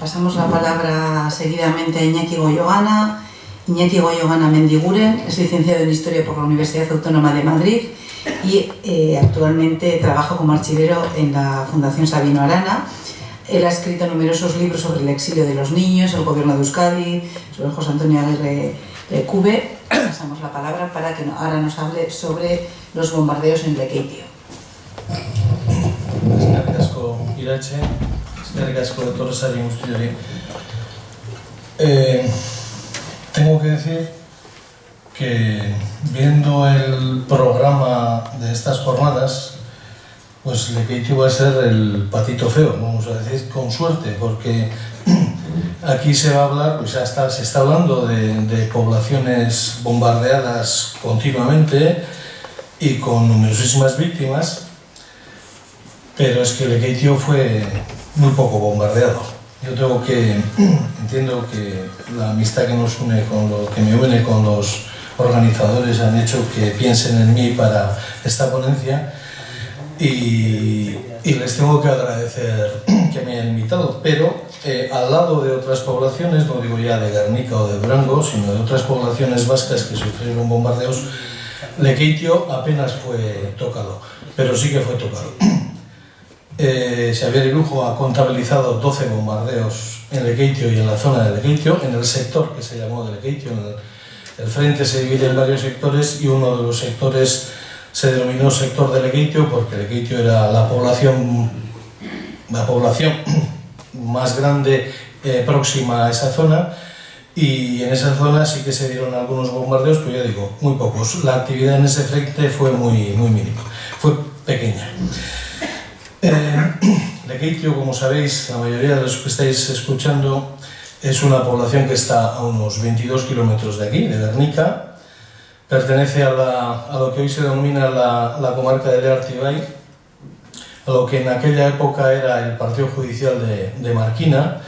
pasamos la palabra seguidamente a Iñaki Goyogana. Iñaki Goyogana Mendiguren es licenciado en Historia por la Universidad Autónoma de Madrid y eh, actualmente trabaja como archivero en la Fundación Sabino Arana. Él ha escrito numerosos libros sobre el exilio de los niños, el gobierno de Euskadi, sobre José Antonio Aguirre Cube. Pasamos la palabra para que ahora nos hable sobre los bombardeos en Lekeitio. Eh, tengo que decir que viendo el programa de estas jornadas, pues Lekeitio va a ser el patito feo, vamos a decir con suerte, porque aquí se va a hablar, pues ya está, se está hablando de, poblaciones bombardeadas continuamente y con numerosísimas víctimas, pero es que Lekeitio fue muy poco bombardeado. Yo tengo que, entiendo que la amistad que nos une con lo que me une con los organizadores han hecho que piensen en mí para esta ponencia y, les tengo que agradecer que me hayan invitado, pero eh, al lado de otras poblaciones, no digo ya de Guernica o de Durango, sino de otras poblaciones vascas que sufrieron bombardeos, Lekeitio apenas fue tocado, pero sí que fue tocado. Eh, Xavier Irujo ha contabilizado 12 bombardeos en Lekeitio y en la zona de Lekeitio, en el sector que se llamó de Lekeitio. El, frente se divide en varios sectores y uno de los sectores se denominó sector de Lekeitio porque Lekeitio era la población, la población más grande eh, próxima a esa zona y en esa zona sí que se dieron algunos bombardeos, pero ya digo, muy pocos. La actividad en ese frente fue muy, muy mínima, fue pequeña. Eh, como sabéis, la mayoría de los que estáis escuchando, es una población que está a unos 22 kilómetros de aquí, de Guernica. Pertenece a, lo que hoy se denomina la, comarca de Leartibay, a lo que en aquella época era el partido judicial de, Marquina.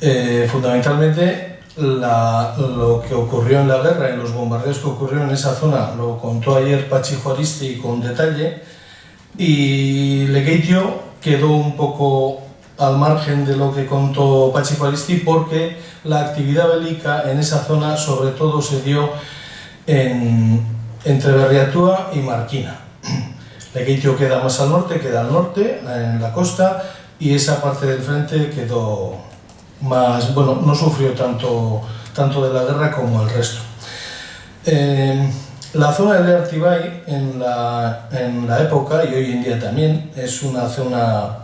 Eh, fundamentalmente, lo que ocurrió en la guerra y los bombardeos que ocurrieron en esa zona lo contó ayer Pachi Juaristi con detalle y Lekeitio quedó un poco al margen de lo que contó Pachi Paristi porque la actividad bélica en esa zona sobre todo se dio en, entre Berriatúa y Marquina. Lekeitio queda más al norte, queda al norte, en la costa, y esa parte del frente quedó más, bueno, no sufrió tanto, tanto de la guerra como el resto. Eh, la zona de Artibay en la, en la época, y hoy en día también, es una zona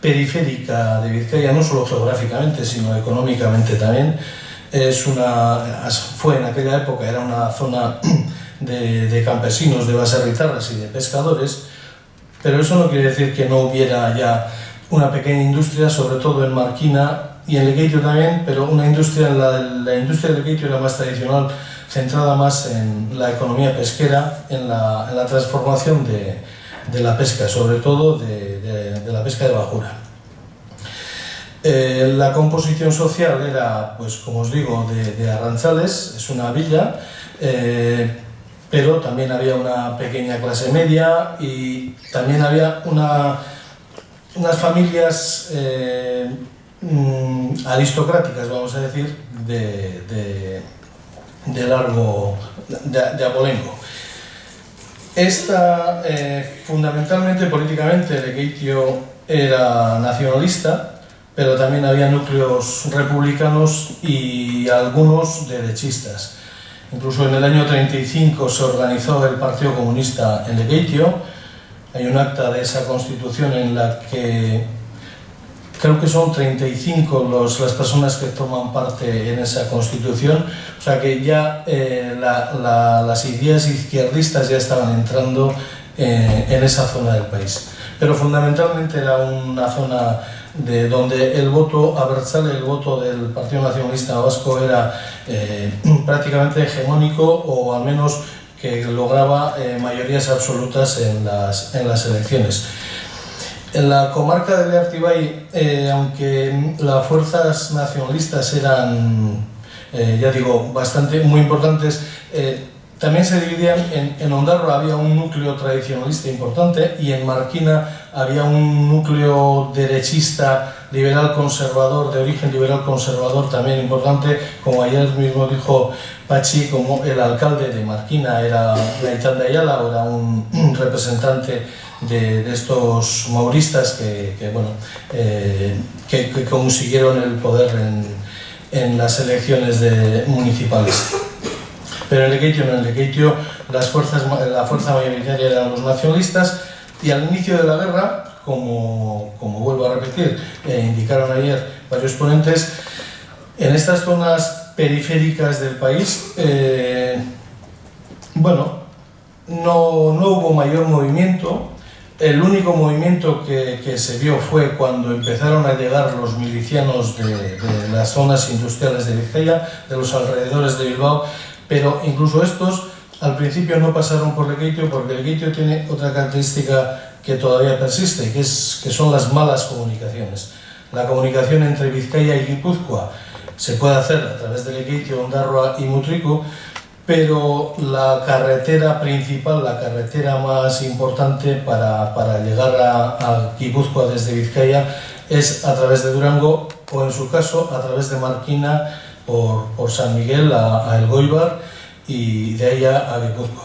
periférica de Vizcaya, no solo geográficamente, sino económicamente también. Es una, fue en aquella época, era una zona de, de campesinos, de baserritarras y de pescadores, pero eso no quiere decir que no hubiera ya una pequeña industria, sobre todo en Marquina y en Lequeitio también, pero una industria, la, la industria de Lequeitio era más tradicional, centrada más en la economía pesquera, en la, transformación de, de, la pesca, sobre todo de, de, de la pesca de bajura. Eh, la composición social era, pues como os digo, de, Arranzales, es una villa, eh, pero también había una pequeña clase media y también había una, unas familias eh, mm, aristocráticas, vamos a decir, de, de largo, de, de abolengo. Esta, eh, fundamentalmente, políticamente, Lekeitio era nacionalista, pero también había núcleos republicanos y algunos derechistas. Incluso en el año 35 se organizó el Partido Comunista en Lekeitio. Hay un acta de esa constitución en la que creo que son 35 los, las personas que toman parte en esa constitución, o sea que ya eh, la, la, las ideas izquierdistas ya estaban entrando eh, en esa zona del país. Pero fundamentalmente era una zona de donde el voto abertzale, el voto del Partido Nacionalista Vasco era eh, prácticamente hegemónico o al menos que lograba eh, mayorías absolutas en las, en las elecciones. En la comarca de Leartibay, eh, aunque las fuerzas nacionalistas eran, eh, ya digo, bastante muy importantes, eh, también se dividían, en, en Ondarroa había un núcleo tradicionalista importante y en Marquina había un núcleo derechista, liberal conservador, de origen liberal conservador también importante, como ayer mismo dijo Pachi, como el alcalde de Marquina era Gaitán de Ayala, era un representante de, de, estos mauristas que, que bueno, eh, que, que, consiguieron el poder en, en las elecciones de, municipales. Pero en Lequeitio no, en Lequeitio las fuerzas, la fuerza mayoritaria eran los nacionalistas y al inicio de la guerra, como, como vuelvo a repetir, eh, indicaron ayer varios ponentes, en estas zonas periféricas del país, eh, bueno, no, no hubo mayor movimiento, el único movimiento que, que, se vio fue cuando empezaron a llegar los milicianos de, de, las zonas industriales de Vizcaya, de los alrededores de Bilbao, pero incluso estos al principio no pasaron por Lequeitio porque Lequeitio tiene otra característica que todavía persiste, que, es, que son las malas comunicaciones. La comunicación entre Vizcaya y Guipúzcoa se puede hacer a través de Lequeitio, Ondarroa y Mutrico, pero la carretera principal, la carretera más importante para, para llegar a, a Guipúzcoa desde Vizcaya es a través de Durango o en su caso a través de Marquina por, por San Miguel a, a El Goibar y de ahí a, Guipúzcoa.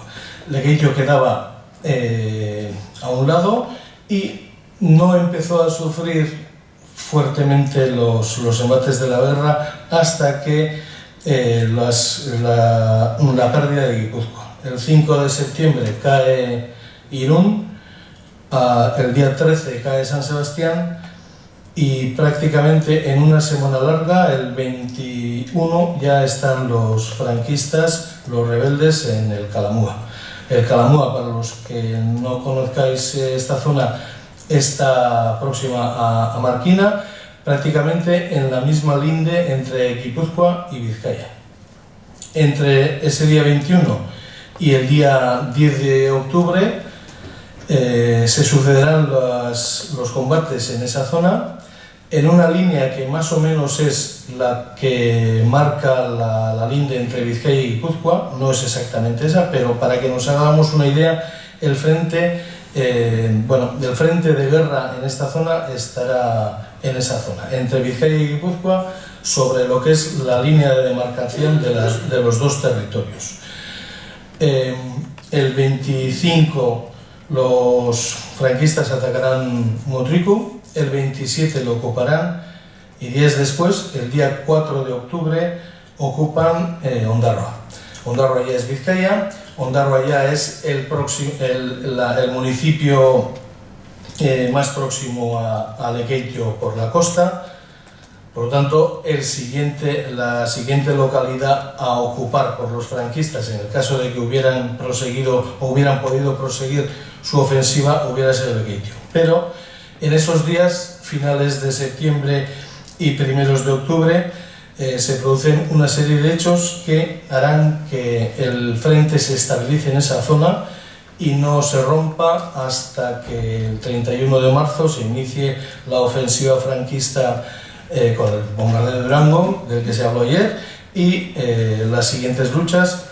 Lequeitio quedaba eh, a un lado y no empezó a sufrir fuertemente los, los embates de la guerra hasta que eh, las, la, la, pérdida de Guipúzcoa. El 5 de septiembre cae Irún, a, el día 13 cae San Sebastián y prácticamente en una semana larga, el 21, ya están los franquistas, los rebeldes en el Calamúa. El Calamúa, para los que no conozcáis esta zona, está próxima a, a Marquina, prácticamente en la misma linde entre Guipúzcoa y Vizcaya. Entre ese día 21 y el día 10 de octubre eh, se sucederán los, combates en esa zona en una línea que más o menos es la que marca la, la linde entre Vizcaya y Guipúzcoa, no es exactamente esa, pero para que nos hagamos una idea, el frente, eh, bueno, el frente de guerra en esta zona estará en esa zona, entre Vizcaya y Guipúzcoa, sobre lo que es la línea de demarcación de, las, de los dos territorios. Eh, el 25 los franquistas atacarán Motrico, el 27 lo ocuparán y días después, el día 4 de octubre, ocupan eh, Ondarroa. Ondarroa ya es Vizcaya, Ondarroa ya es el, el, la, el municipio eh, más próximo a, a Lequeitio por la costa. Por lo tanto, el siguiente, la siguiente localidad a ocupar por los franquistas, en el caso de que hubieran proseguido o hubieran podido proseguir su ofensiva, hubiera sido Lequeitio. Pero en esos días, finales de septiembre y primeros de octubre, eh, se producen una serie de hechos que harán que el frente se estabilice en esa zona y no se rompa hasta que el 31 de marzo se inicie la ofensiva franquista eh, con el bombardeo de Durango, del que se habló ayer, y eh, las siguientes luchas.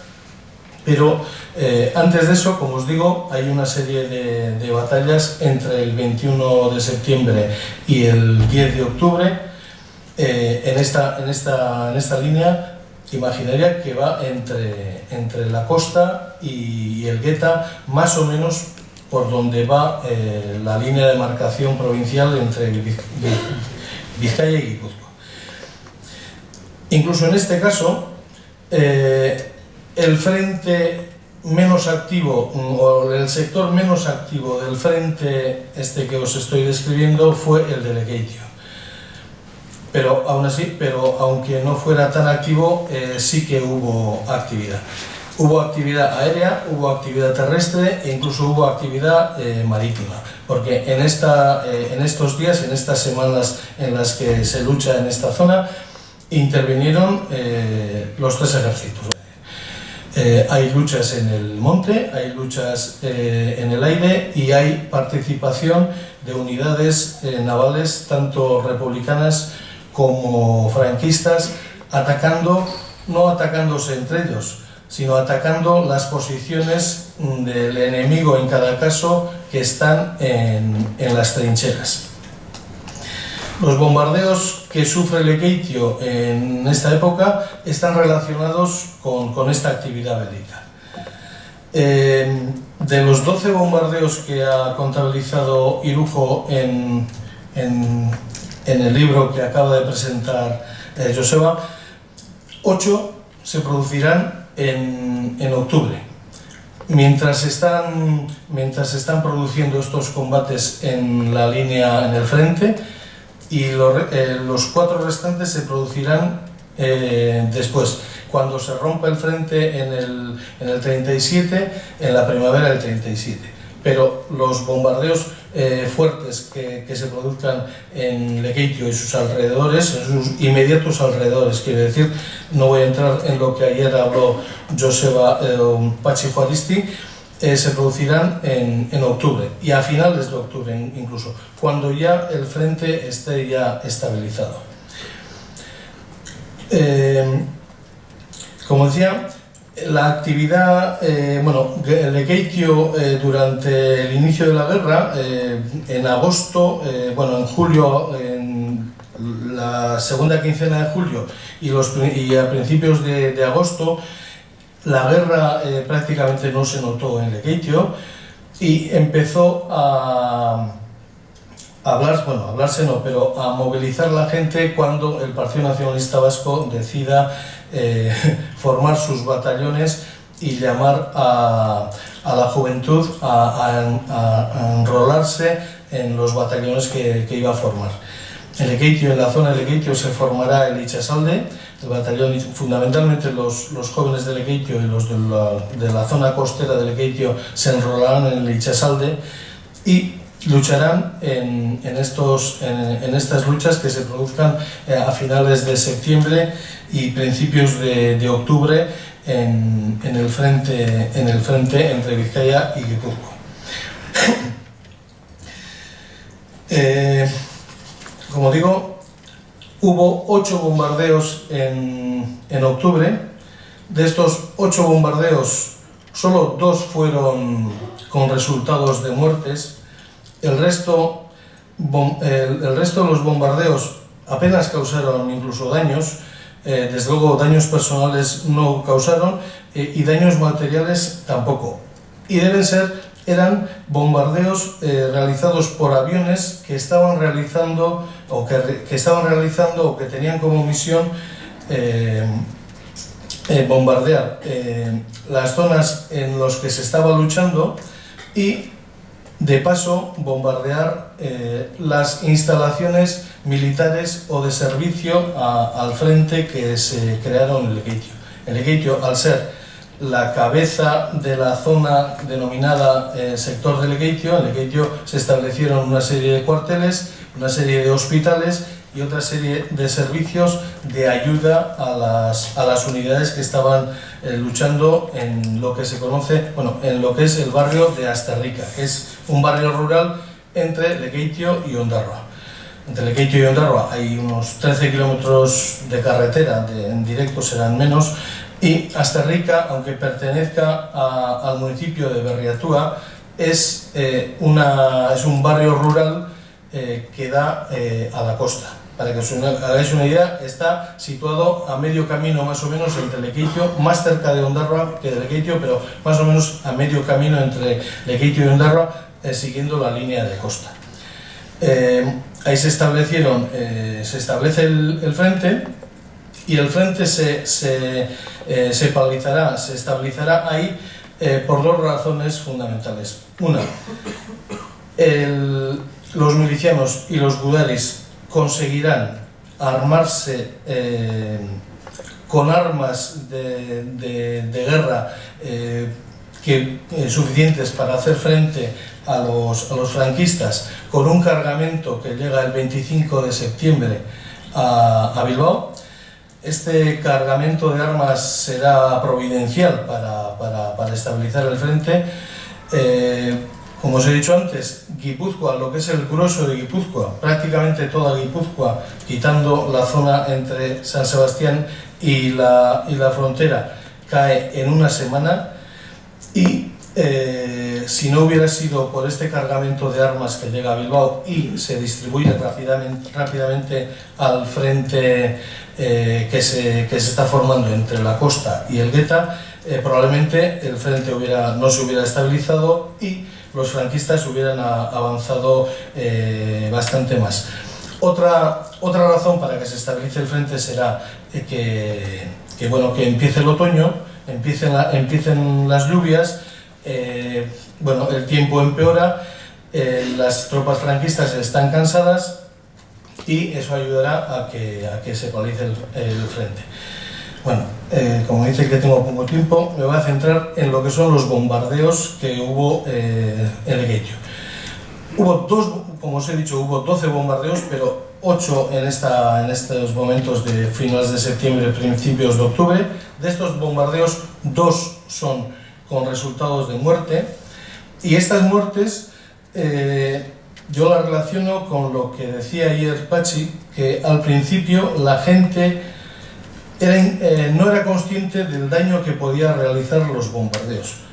Pero antes de eso, como os digo, hay una serie de, batallas entre el 21 de septiembre y el 10 de octubre eh, en, esta, en, esta, en esta línea imaginaria que va entre, entre la costa y el Gueta, más o menos por donde va eh, la línea de marcación provincial entre Vizcaya y Guipúzcoa. Incluso en este caso, eh, el frente menos activo o el sector menos activo del frente este que os estoy describiendo fue el de Lequeitio pero aún así, pero aunque no fuera tan activo, eh, sí que hubo actividad. Hubo actividad aérea, hubo actividad terrestre e incluso hubo actividad eh, marítima, porque en, esta, eh, en estos días, en estas semanas en las que se lucha en esta zona, intervinieron eh, los tres ejércitos. Eh, hay luchas en el monte, hay luchas eh, en el aire y hay participación de unidades eh, navales, tanto republicanas como franquistas, atacando, no atacándose entre ellos, sino atacando las posiciones del enemigo en cada caso que están en, las trincheras. Los bombardeos que sufre Lequeitio en esta época están relacionados con, esta actividad bélica. Eh, de los 12 bombardeos que ha contabilizado Irujo en, el libro que acaba de presentar eh, Joseba, 8 se producirán en, octubre. Mientras están, mientras están produciendo estos combates en la línea, en el frente, y eh, los cuatro restantes se producirán eh, después, cuando se rompa el frente en el, en el 37, en la primavera del 37 pero los bombardeos eh, fuertes que, se produzcan en Lequeitio y sus alrededores, en sus inmediatos alrededores, quiere decir, no voy a entrar en lo que ayer habló Joseba eh, Pachi Juaristi, eh, se producirán en, octubre y a finales de octubre incluso, cuando ya el frente esté ya estabilizado. como decía, la actividad, eh, bueno, Lequeitio eh, durante el inicio de la guerra, eh, en agosto, eh, bueno, en julio, en la segunda quincena de julio y, los, y a principios de, agosto, la guerra prácticamente no se notó en Lequeitio y empezó a hablar, bueno, hablarse no, pero a movilizar la gente cuando el Partido Nacionalista Vasco decida eh, formar sus batallones y llamar a, la juventud a, enrolarse en los batallones que, iba a formar. Lequeitio, en la zona de Lequeitio se formará el Ichasalde, el batallón, fundamentalmente los, jóvenes de Lequeitio y los de la, zona costera de Lequeitio se enrolarán en el Ichasalde y lucharán en, estos, en, estas luchas que se produzcan eh, a finales de septiembre y principios de, octubre en, el frente, en el frente entre Vizcaya y Guipúzcoa. Eh, como digo, hubo ocho bombardeos en, en octubre. De estos ocho bombardeos, solo dos fueron con resultados de muertes. El resto, el resto de los bombardeos apenas causaron incluso daños, eh, desde luego daños personales no causaron eh, y daños materiales tampoco. Y deben ser, eran bombardeos eh, realizados por aviones que estaban realizando o que, que, estaban realizando o que tenían como misión bombardear las zonas en las que se estaba luchando y de paso bombardear eh, las instalaciones militares o de servicio al frente que se crearon en Lequeitio. El Lequeitio, al ser la cabeza de la zona denominada eh, sector de Lequeitio, en Lequeitio se establecieron una serie de cuarteles, una serie de hospitales y otra serie de servicios de ayuda a las, a las unidades que estaban eh, luchando en lo que se conoce, bueno, en lo que es el barrio de Astarrica, que es un barrio rural entre Lequeitio y Ondarroa. Entre Lequeitio y Ondarroa hay unos 13 kilómetros de carretera, en directo serán menos, y Astarrica, aunque pertenezca al municipio de Berriatúa, es, eh, una, es un barrio rural eh, que da a la costa. Para que os hagáis una idea, está situado a medio camino más o menos entre Lequeitio, más cerca de Ondarroa que de Lequeitio, pero más o menos a medio camino entre Lequeitio y Ondarroa, eh, siguiendo la línea de costa. Eh, ahí se establecieron, eh, se establece el, frente y el frente se, se, se paralizará, se estabilizará ahí por dos razones fundamentales. Una, los milicianos y los gudaris conseguirán armarse eh, con armas de, guerra eh, que, eh, suficientes para hacer frente a los, a los, franquistas con un cargamento que llega el 25 de septiembre a, Bilbao. Este cargamento de armas será providencial para, para, para estabilizar el frente. Como os he dicho antes, Guipúzcoa, lo que es el grueso de Guipúzcoa, prácticamente toda Guipúzcoa, quitando la zona entre San Sebastián y la, y la frontera, cae en una semana. Y eh, si no hubiera sido por este cargamento de armas que llega a Bilbao y se distribuye rápidamente, rápidamente al frente eh, que, se, que, se, está formando entre la costa y el Gueta, eh, probablemente el frente no se hubiera estabilizado y los franquistas hubieran avanzado bastante más. Otra, otra razón para que se estabilice el frente será que, que, bueno, que empiece el otoño, empiecen, empiecen las lluvias, eh, bueno, el tiempo empeora, eh, las tropas franquistas están cansadas y eso ayudará a que, a que se paralice el, frente. Bueno, eh, como dice que tengo poco tiempo, me voy a centrar en lo que son los bombardeos que hubo en el Hubo dos, como os he dicho, hubo 12 bombardeos, pero 8 en, esta, en estos momentos de finales de septiembre, principios de octubre. De estos bombardeos, dos son con resultados de muerte y estas muertes eh, yo las relaciono con lo que decía ayer Pachi, que al principio la gente eh, no era consciente del daño que podía realizar los bombardeos.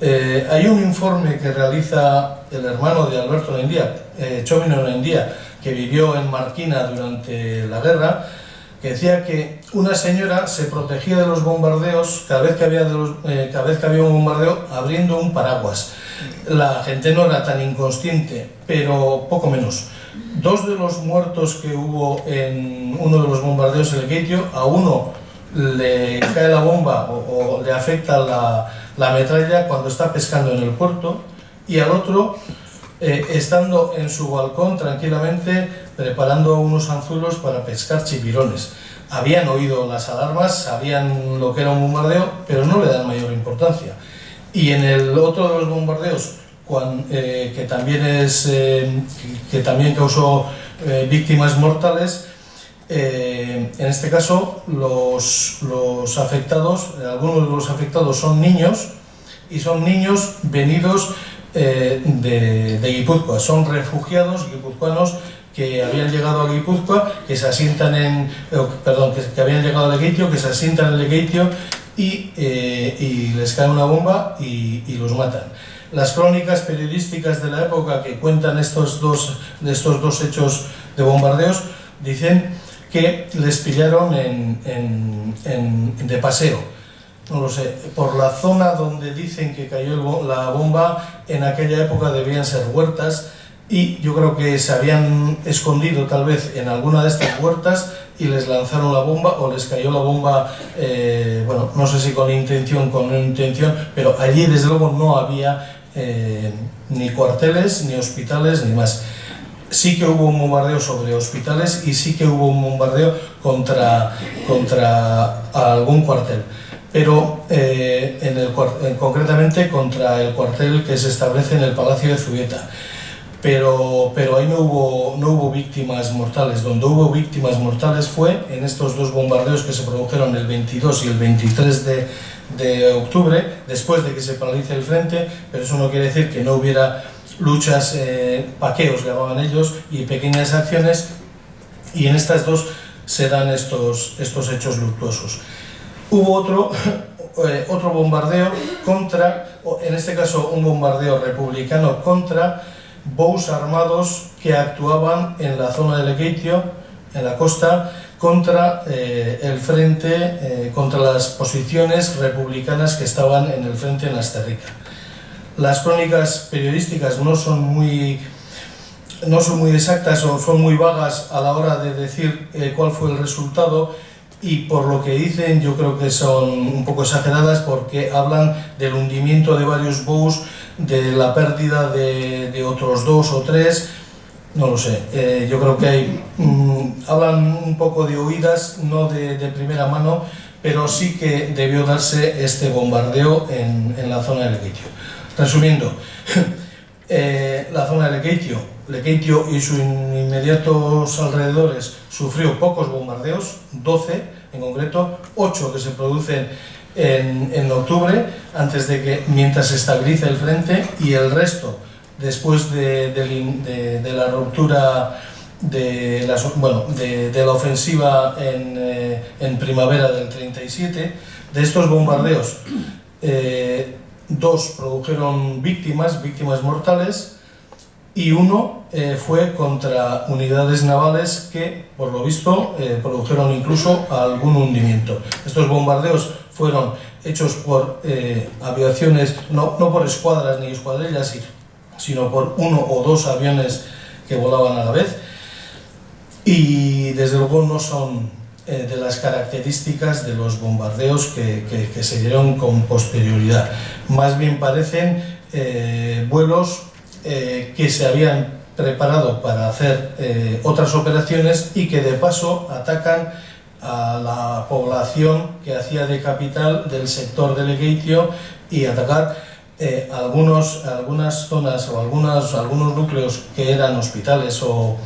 Eh, hay un informe que realiza el hermano de Alberto Nendía, eh, Chomino que vivió en Marquina durante la guerra, que decía que una señora se protegía de los bombardeos cada vez que había, eh, cada vez que había un bombardeo abriendo un paraguas. La gente no era tan inconsciente, pero poco menos. Dos de los muertos que hubo en uno de los bombardeos en el Gaitio, a uno le cae la bomba o, le afecta la, la, metralla cuando está pescando en el puerto y al otro, eh, estando en su balcón tranquilamente, preparando unos anzuelos para pescar chipirones. Habían oído las alarmas, sabían lo que era un bombardeo, pero no le dan mayor importancia. Y en el otro de los bombardeos, eh, que, también es, eh, que también causó eh, víctimas mortales, en este caso los, los afectados, algunos de los afectados son niños, y son niños venidos de, de Guipúzcoa, son refugiados guipuzcoanos que habían llegado a Guipúzcoa, que se asientan en, perdón, que, habían llegado a que se asientan en y, y les cae una bomba y, los matan. Las crónicas periodísticas de la época que cuentan estos dos, de estos dos hechos de bombardeos dicen que les pillaron en, en, en, de paseo. No lo sé, por la zona donde dicen que cayó la bomba, en aquella época debían ser huertas, y yo creo que se habían escondido tal vez en alguna de estas huertas y les lanzaron la bomba o les cayó la bomba, eh, bueno, no sé si con intención, con intención, pero allí desde luego no había eh, ni cuarteles, ni hospitales, ni más. Sí que hubo un bombardeo sobre hospitales y sí que hubo un bombardeo contra, contra algún cuartel pero eh, en el, concretamente contra el cuartel que se establece en el Palacio de Zubieta pero, pero ahí no hubo, no hubo víctimas mortales. Donde hubo víctimas mortales fue en estos dos bombardeos que se produjeron el 22 y el 23 de, de octubre, después de que se paralice el frente, pero eso no quiere decir que no hubiera luchas, eh, paqueos llamaban ellos, y pequeñas acciones, y en estas dos se dan estos, estos hechos luctuosos. Hubo otro, eh, otro bombardeo contra, en este caso un bombardeo republicano contra bous armados que actuaban en la zona de Lequeitio, en la costa, contra eh, el frente, eh, contra las posiciones republicanas que estaban en el frente en Asterrica. Las crónicas periodísticas no son muy no son muy exactas o son muy vagas a la hora de decir eh, cuál fue el resultado y por lo que dicen yo creo que son un poco exageradas porque hablan del hundimiento de varios bows de la pérdida de, otros dos o tres, no lo sé. Eh, yo creo que hay, mmm, hablan un poco de oídas, no de, de, primera mano, pero sí que debió darse este bombardeo en, en la zona de Lequeitio. Resumiendo, eh, la zona de Lequeitio, Lequeitio y sus inmediatos alrededores sufrió pocos bombardeos, 12 en concreto, 8 que se producen en, en, octubre, antes de que, mientras se estabilice el frente, y el resto, después de, de, la ruptura de, la, bueno, de, la ofensiva en, en, primavera del 37. De estos bombardeos, dos produjeron víctimas, víctimas mortales, y uno eh, fue contra unidades navales que, por lo visto, eh, produjeron incluso algún hundimiento. Estos bombardeos fueron hechos por eh, aviaciones, no, no, por escuadras ni escuadrillas, sino por uno o dos aviones que volaban a la vez, y desde luego no son de las características de los bombardeos que, que, se dieron con posterioridad. Más bien parecen vuelos eh, que se habían preparado para hacer eh, otras operaciones y que de paso atacan a la población que hacía de capital del sector de Legatio y atacar eh, algunos, algunas zonas o algunos, algunos núcleos que eran hospitales o,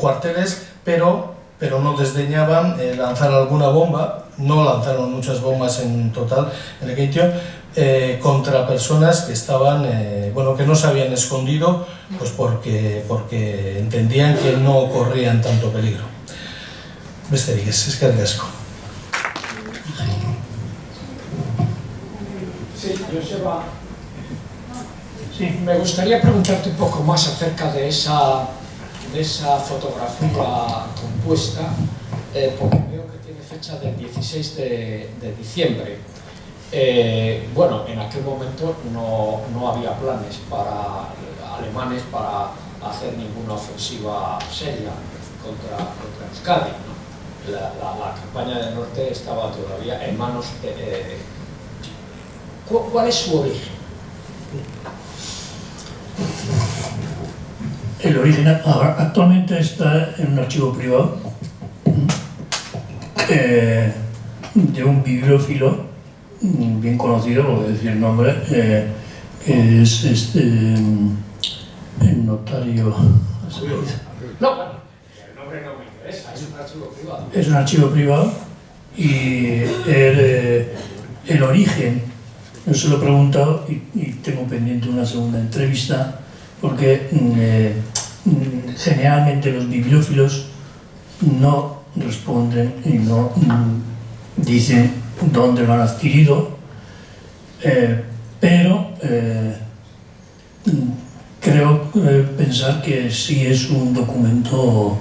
cuarteles, pero, pero no desdeñaban lanzar alguna bomba, no lanzaron muchas bombas en total en Legatio, eh, contra personas que estaban, eh, bueno, que no se habían escondido, pues porque, porque entendían que no corrían tanto peligro. Beste es que asco. Sí, Joseba, sí, me gustaría preguntarte un poco más acerca de esa, de esa fotografía compuesta, eh, porque veo que tiene fecha del 16 de, de diciembre. Eh, bueno, en aquel momento no, no, había planes para alemanes para hacer ninguna ofensiva seria contra, contra Euskadi. La, la, campaña del norte estaba todavía en manos. Eh, ¿Cuál es su origen? El origen actualmente está en un archivo privado eh, de un bibliófilo bien conocido, voy a decir el nombre, eh, es este, el notario... No, el nombre no me interesa, es un archivo privado. Es un archivo privado y el, eh, el origen, yo se lo he preguntado y, tengo pendiente una segunda entrevista, porque mm, eh, mm, generalmente los bibliófilos no responden y no mm, dicen dónde lo han adquirido, eh, pero eh, creo eh, pensar que sí es un documento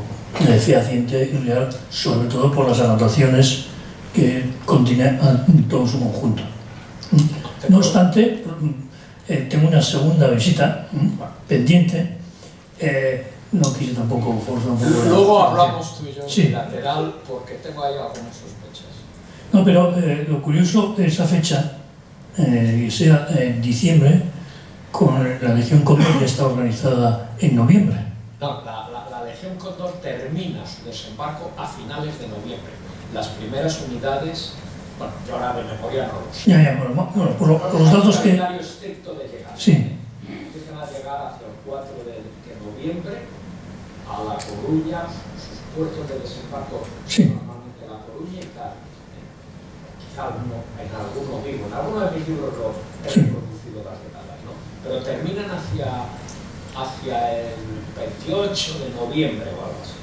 fehaciente y real, sobre todo por las anotaciones que contiene todo su conjunto. No obstante, tengo una segunda visita pendiente, no quise tampoco forzar un poco. Luego hablamos tú y yo sí. lateral porque tengo ahí algunas sospechas. No, pero eh, lo curioso de esa fecha, eh, que sea en diciembre, con la Legión Cóndor ya está organizada en noviembre. No, la, Legión Cóndor termina su desembarco a finales de noviembre. Las primeras unidades, bueno, yo ahora de memoria no lo sé. Ya, ya, bueno, bueno por, los datos que... estricto de llegar. Sí. Empiezan a llegar hacia el 4 de, noviembre a La Coruña, sus puertos de desembarco, sí. normalmente La Coruña y tal en algunos en algunos de mis libros lo he reproducido las detadas, ¿no? pero terminan hacia, hacia el 28 de noviembre o algo así.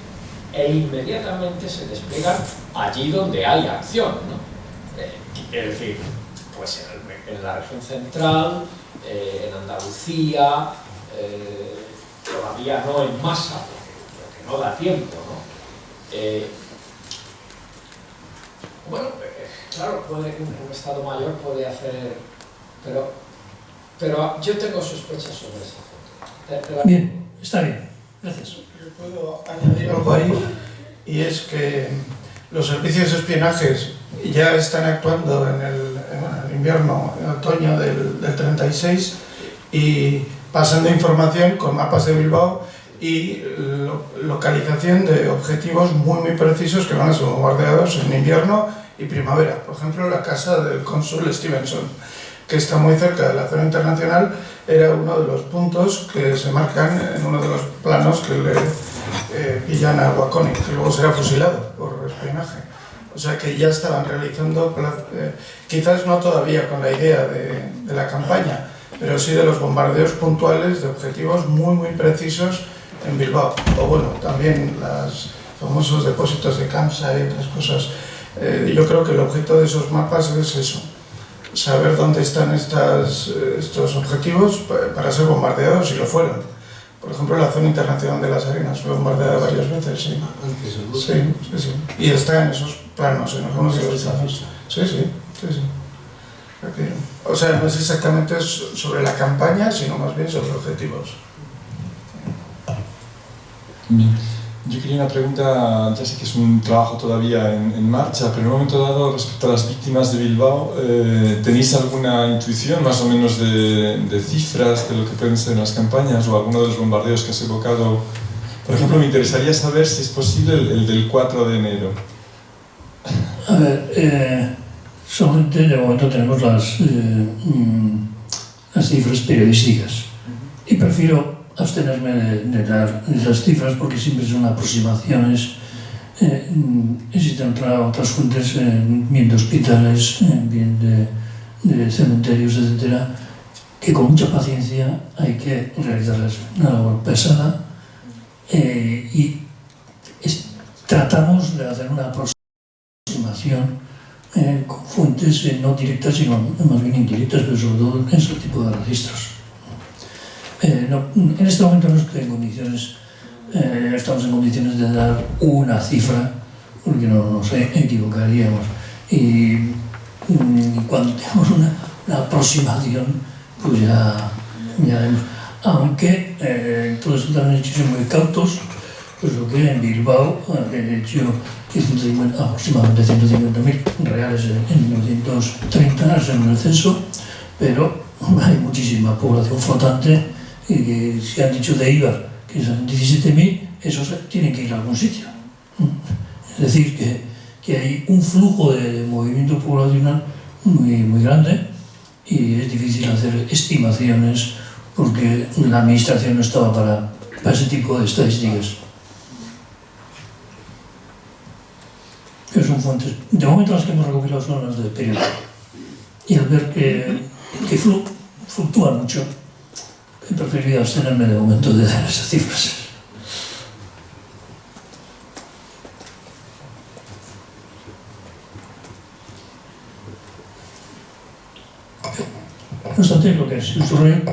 E inmediatamente se despliegan allí donde hay acción, ¿no? Eh, es decir, pues en, la región central, eh, en Andalucía, eh, todavía no en masa, porque, no da tiempo, ¿no? bueno, claro, puede, un, Estado mayor puede hacer, pero, pero yo tengo sospechas sobre esa foto. Bien, está bien, gracias. Yo puedo añadir algo ahí, y es que los servicios de espionajes ya están actuando en el, invierno, en otoño del, del 36, y pasando información con mapas de Bilbao y localización de objetivos muy muy precisos que van a ser bombardeados en invierno y primavera. Por ejemplo, la casa del cónsul Stevenson, que está muy cerca de la zona internacional, era uno de los puntos que se marcan en uno de los planos que le eh, pillan a Wakoni, que luego será fusilado por espionaje. O sea que ya estaban realizando, eh, quizás no todavía con la idea de, de, la campaña, pero sí de los bombardeos puntuales de objetivos muy muy precisos en Bilbao. O bueno, también los famosos depósitos de Kamsa y otras cosas. Eh, yo creo que el objeto de esos mapas es eso, saber dónde están estas, estos objetivos para ser bombardeados, si lo fueron. Por ejemplo, la zona internacional de las arenas fue bombardeada varias veces, sí. Sí, sí, sí. Y está en esos planos, en algunos de los planos. Sí, sí, sí, sí. O sea, no es exactamente sobre la campaña, sino más bien sobre objetivos. Yo quería una pregunta, ya sé que es un trabajo todavía en, marcha, pero en un momento dado, respecto a las víctimas de Bilbao, eh, ¿tenéis alguna intuición más o menos de, cifras de lo que pueden ser las campañas o alguno de los bombardeos que has evocado? Por ejemplo, me interesaría saber si es posible el, del 4 de enero. A ver, eh, solamente de momento tenemos las, eh, mm, las cifras periodísticas y prefiero abstenerme de, dar esas cifras porque siempre son aproximaciones. Eh, existen otras fuentes, eh, bien de hospitales, eh, bien de, cementerios, etcétera, que con mucha paciencia hay que realizarles una labor pesada y tratamos de hacer una aproximación con fuentes no directas, sino más bien indirectas, pero sobre todo en ese tipo de registros. Eh, en este momento no estoy en condiciones, eh, estamos en condiciones de dar una cifra, porque no nos equivocaríamos. Y, mm, cuando tenemos una, aproximación, pues ya, ya vemos. Aunque eh, hechos muy cautos, pues lo que en Bilbao he hecho aproximadamente 150.000 reales en 1930, en el censo, pero hay muchísima población flotante que se han dicho de IVA que son 17.000, esos tienen que ir a algún sitio. Es decir, que, que hay un flujo de, movimiento poblacional muy, muy grande y es difícil hacer estimaciones porque la administración no estaba para, para ese tipo de estadísticas. Que son fuentes. De momento las que hemos recopilado son las de periodo. Y al ver que, que fluctúan mucho, He preferido abstenerme de momento de dar esas cifras. No obstante, lo que sucede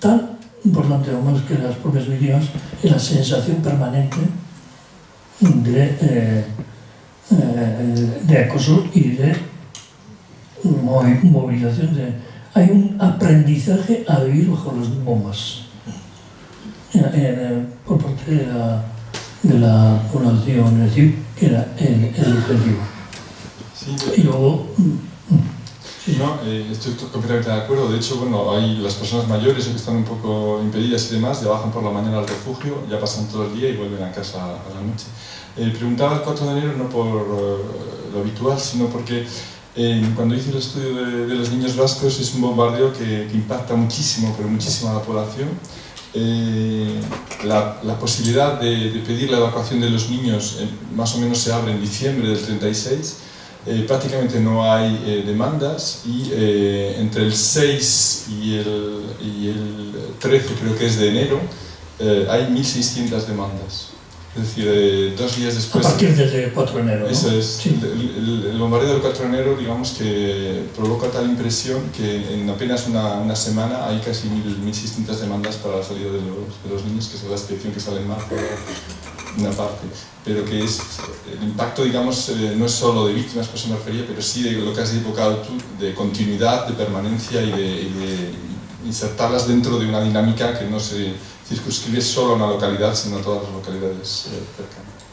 tan importante o más que las propias víctimas es la sensación permanente de, eh, eh, de acoso y de movilización de, hay un aprendizaje a vivir bajo las bombas por parte de la, de la población, es decir, que era el, el objetivo. Sí, y luego... Sí. No, eh, estoy completamente de acuerdo. De hecho, bueno, hay las personas mayores que están un poco impedidas y demás, ya bajan por la mañana al refugio, ya pasan todo el día y vuelven a casa a la noche. Eh, preguntaba el 4 de enero no por lo habitual, sino porque cuando hice el estudio de, los niños vascos es un bombardeo que, impacta muchísimo, pero muchísimo a la población. Eh, la, posibilidad de, pedir la evacuación de los niños eh, más o menos se abre en diciembre del 36. Eh, prácticamente no hay demandas y entre el 6 y el, y el 13, creo que es de enero, hay 1.600 demandas. Es decir, eh, dos días después... A partir del 4 de enero. Eso es. El, bombardeo del 4 de enero, digamos que provoca tal impresión que en apenas una, una semana hay casi 1.600 demandas para la salida de los, de los, niños, que es la excepción que sale en marzo, una parte. Pero que es, el impacto, digamos, eh, no es solo de víctimas, por eso me refería, pero sí de lo que has evocado tú, de continuidad, de permanencia y de, y de insertarlas dentro de una dinámica que no se circunscribe solo a una localidad, sino a todas las localidades eh, cercanas.